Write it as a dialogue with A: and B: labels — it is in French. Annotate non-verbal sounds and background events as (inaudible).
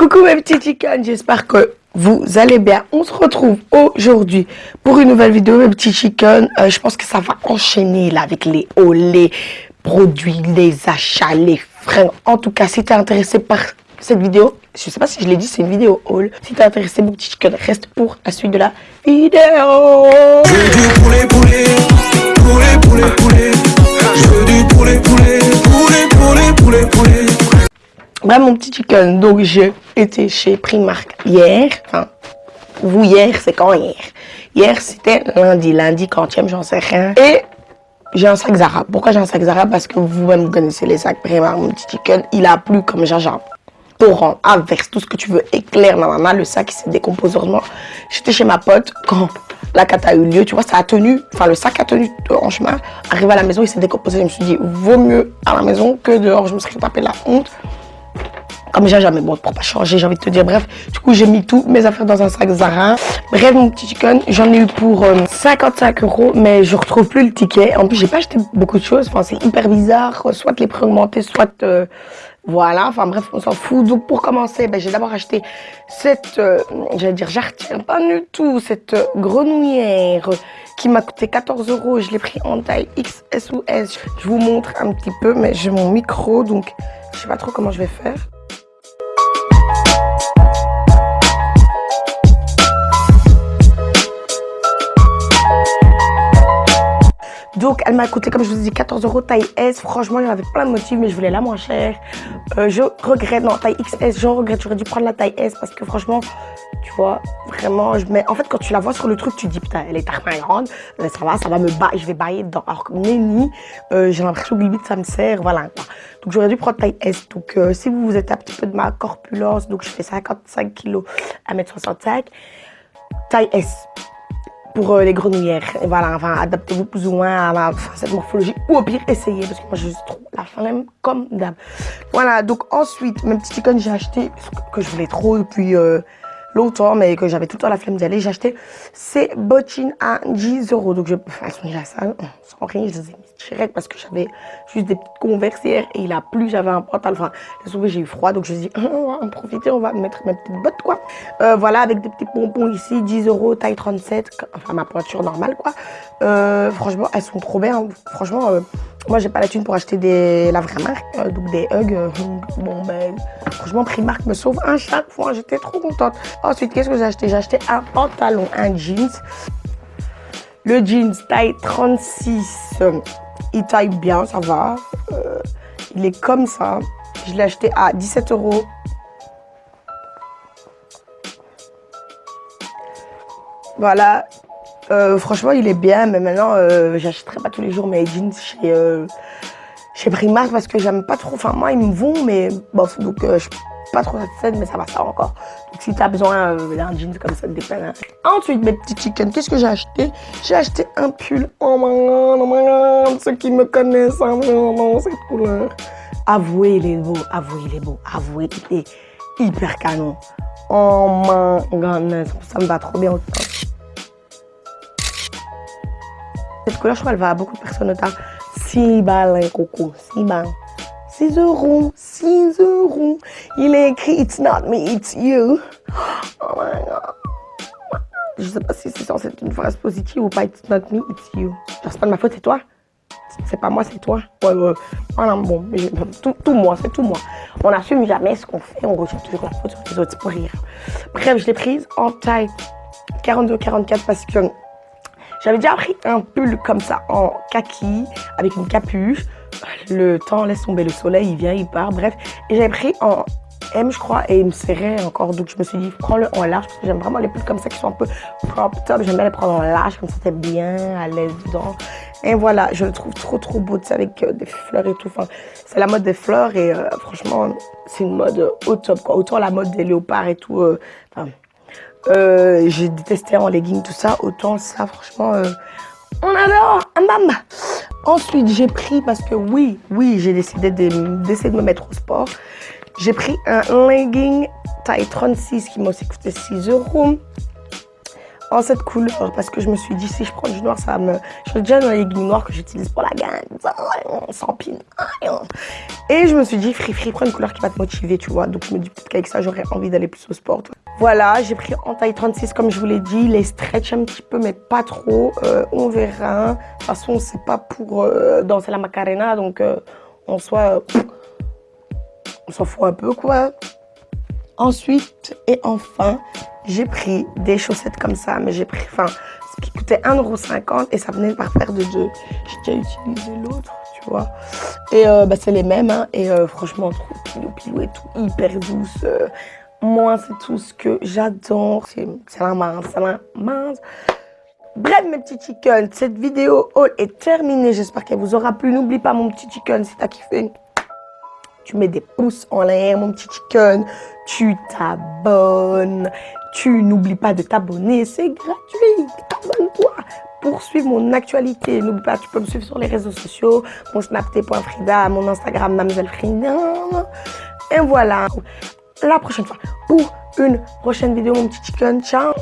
A: Coucou mes petits chickens, j'espère que vous allez bien. On se retrouve aujourd'hui pour une nouvelle vidéo mes petits chickens. Euh, je pense que ça va enchaîner là avec les hauts, les produits, les achats, les fringues. En tout cas, si tu es intéressé par cette vidéo, je sais pas si je l'ai dit, c'est une vidéo haul. Si tu es intéressé mon petit chicken, reste pour la suite de la vidéo. Bref, mon petit chicken, donc j'ai été chez Primark hier. Enfin, vous hier, c'est quand hier? Hier, c'était lundi, lundi, quantième, j'en sais rien. Et j'ai un sac Zara. Pourquoi j'ai un sac Zara? Parce que vous-même connaissez les sacs Primark, mon petit chicken. Il a plu comme Jaja. Torrent, inverse, tout ce que tu veux, éclair, nanana, le sac il s'est décomposé. Heureusement, j'étais chez ma pote quand la cata a eu lieu, tu vois, ça a tenu, enfin le sac a tenu en chemin. Arrivé à la maison, il s'est décomposé. Je me suis dit, vaut mieux à la maison que dehors. Je me serais tapé la honte comme j'ai jamais bon pour pas changer j'ai envie de te dire bref. Du coup j'ai mis tous mes affaires dans un sac Zara. Bref mon petit chicken j'en ai eu pour 55 euh, euros mais je retrouve plus le ticket. En plus j'ai pas acheté beaucoup de choses. Enfin c'est hyper bizarre soit les prix augmentés soit euh, voilà. Enfin bref on s'en fout. Donc pour commencer ben, j'ai d'abord acheté cette euh, j'allais dire j'artiens pas du tout cette grenouillère qui m'a coûté 14 euros. Je l'ai pris en taille XS ou S. Je vous montre un petit peu mais j'ai mon micro donc je sais pas trop comment je vais faire Elle m'a coûté, comme je vous ai dit, 14 euros taille S. Franchement, il y avait plein de motifs, mais je voulais la moins chère. Euh, je regrette, non, taille XS, je regrette. J'aurais dû prendre la taille S parce que franchement, tu vois, vraiment, je mets... En fait, quand tu la vois sur le truc, tu te dis, putain, elle est tellement grande. Mais ça va, ça va me bailler, je vais bailler dedans. Alors que Nenny, euh, j'ai l'impression que limite, ça me sert, voilà. Donc, j'aurais dû prendre taille S. Donc, euh, si vous êtes un petit peu de ma corpulence, donc je fais 55 kg à 1m65, taille S pour euh, les grenouillères. Et voilà, enfin, adaptez-vous plus ou moins à, cette morphologie. Ou au pire, essayez, parce que moi, je trouve la flemme comme d'hab. Voilà, donc ensuite, mes petits chicken, j'ai acheté, que je voulais trop depuis euh, longtemps, mais que j'avais tout le temps la flemme d'y aller. J'ai acheté ces bottines à 10 euros. Donc, je, elles sont déjà sales, sans rien, je les ai mis direct parce que j'avais juste des petites conversières et il a plu, j'avais un pantalon. Enfin, j'ai eu froid, donc je me suis dit, (laughs) on va en profiter, on va mettre mes petites bottes, quoi. Euh, voilà, avec des petits pompons ici, 10 euros, taille 37, enfin, ma pointure normale, quoi. Euh, franchement, elles sont trop bien. Franchement, euh, moi, j'ai pas la thune pour acheter la vraie marque, donc des Hugs. (laughs) bon, ben, franchement, Primark me sauve un chaque fois. J'étais trop contente. Ensuite, qu'est-ce que j'ai acheté? J'ai acheté un pantalon, un jeans. Le jeans taille 36 il taille bien, ça va. Euh, il est comme ça. Je l'ai acheté à 17 euros. Voilà. Euh, franchement, il est bien, mais maintenant, euh, j'achèterai pas tous les jours mes jeans chez, chez Primark parce que j'aime pas trop. Enfin, moi, ils me vont, mais bon, donc je pas trop satisfaite, mais ça va ça encore. Donc si tu as besoin d'un jeans comme ça, des hein. Ensuite, mes petits chickens, qu'est-ce que j'ai acheté? J'ai acheté un pull. Oh my god, oh my god, ceux qui me connaissent, hein, vraiment, cette couleur. Avouez, il est beau, avouez, il est beau, avouez, il est hyper canon. Oh my god, ça me va trop bien Cette couleur, je crois, elle va à beaucoup de personnes. Si balles, coco, si balles. 6 euros, 6 euros. Il est écrit It's not me, it's you. Oh my god. Je sais pas si c'est censé être une phrase positive ou pas. It's not me, it's you. Genre, c'est pas de ma faute, c'est toi. C'est pas moi, c'est toi. Ouais, ouais. Voilà, bon, tout, tout moi, c'est tout moi. On n'assume jamais ce qu'on fait, on rejette toujours la faute sur les autres, pour rire. Bref, je l'ai prise en taille 42-44 parce que j'avais déjà pris un pull comme ça en kaki avec une capuche le temps laisse tomber le soleil, il vient, il part, bref. Et j'avais pris en M, je crois, et il me serrait encore. Donc je me suis dit, prends-le en large, parce que j'aime vraiment les pulls comme ça qui sont un peu crop top. J'aime bien les prendre en large, comme ça, t'es bien à l'aise dedans. Et voilà, je le trouve trop trop beau, tu sais, avec euh, des fleurs et tout. Enfin, c'est la mode des fleurs et euh, franchement, c'est une mode au top, quoi. Autant la mode des léopards et tout, euh, enfin, j'ai détesté en legging, tout ça. Autant ça, franchement, on adore, un Ensuite, j'ai pris, parce que oui, oui, j'ai décidé d'essayer de, me mettre au sport. J'ai pris un legging taille 36 qui m'a aussi coûté 6 euros. en cette couleur parce que je me suis dit si je prends du noir ça me je déjà dans les leggings noirs que j'utilise pour la gagne sans et je me suis dit free free prends une couleur qui va te motiver tu vois donc je me dis peut-être qu'avec ça j'aurais envie d'aller plus au sport voilà j'ai pris en taille 36 comme je vous l'ai dit les stretch un petit peu mais pas trop euh, on verra de toute façon c'est pas pour euh, danser la macarena donc euh, en on s'en fout un peu quoi ensuite et enfin j'ai pris des chaussettes comme ça, mais j'ai pris, enfin, ce qui coûtait 1,50€ et ça venait par paire de deux. J'ai déjà utilisé l'autre, tu vois. Et bah, c'est les mêmes, hein, et franchement, trop pilou pilou et tout, hyper douce. Moi, c'est tout ce que j'adore. C'est la mince, c'est la mince. Bref, mes petits chickens, cette vidéo haul est terminée. J'espère qu'elle vous aura plu. N'oublie pas, mon petit chicken, si t'as kiffé, tu mets des pouces en l'air, mon petit chicken. Tu t'abonnes. Tu n'oublies pas de t'abonner, c'est gratuit. Abonne-toi pour suivre mon actualité. N'oublie pas, tu peux me suivre sur les réseaux sociaux, mon snapté.frida, mon Instagram Mademoiselle Frida. Et voilà, la prochaine fois pour une prochaine vidéo, mon petit chicken. Ciao